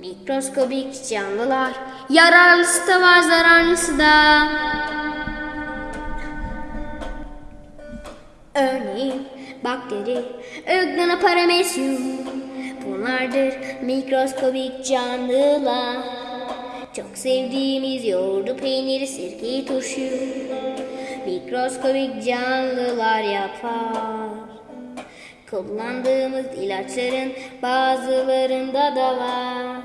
Mikroskobik canlılar, yararlısı da var zararlısı da. Örneğin bakteri, öglana paramesyum. Bunlardır mikroskobik canlılar. Çok sevdiğimiz yoğurdu, peyniri, sirkeyi, turşuyu. Mikroskobik canlılar yapar. Kullandığımız ilaçların bazılarında da var.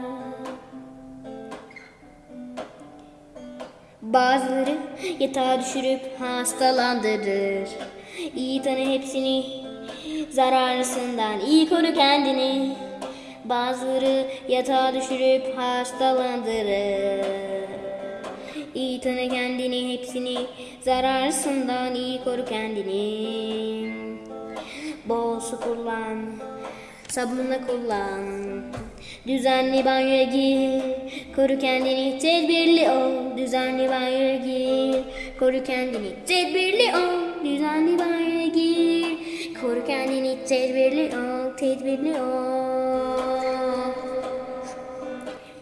Bazıları yatağa düşürüp hastalandırır. İyi tanı hepsini, zararlısından iyi koru kendini. Bazıları yatağa düşürüp hastalandırır. İyi tanı kendini hepsini, zararlısından iyi koru kendini. Bol su kullan, sabunla kullan. Düzenli banyoya gir, koru kendini tedbirli ol. Düzenli banyoya gir, koru kendini tedbirli ol. Düzenli banyoya gir, koru kendini tedbirli ol, tedbirli ol.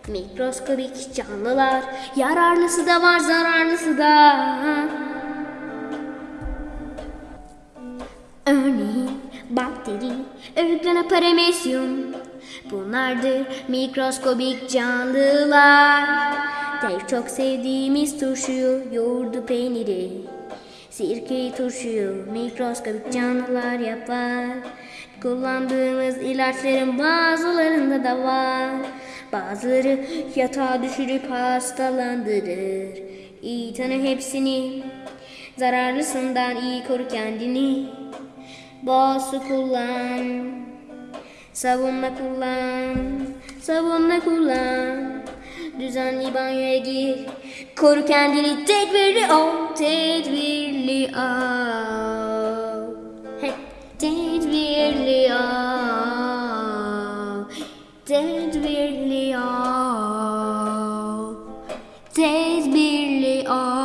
Mikroskobik canlılar, yararlısı da var, zararlısı da. Örneğin bakteri, örgana paramesyum. Bunlardır mikroskobik canlılar. Tek çok sevdiğimiz turşuyu, yoğurdu peyniri. Sirkeyi turşuyu mikroskobik canlılar yapar. Kullandığımız ilaçların bazılarında da var. Bazıları yatağa düşürüp hastalandırır. İyi tanı hepsini. Zararlısından iyi koru kendini. Bol su kullan. Savunma kullan. Savunma kullan. Düzenli banyoya gir. Koru kendini tedbirli ol. Tedbirli ol. Hey, tedbirli ol. Tedbirli ol. Tedbirli ol.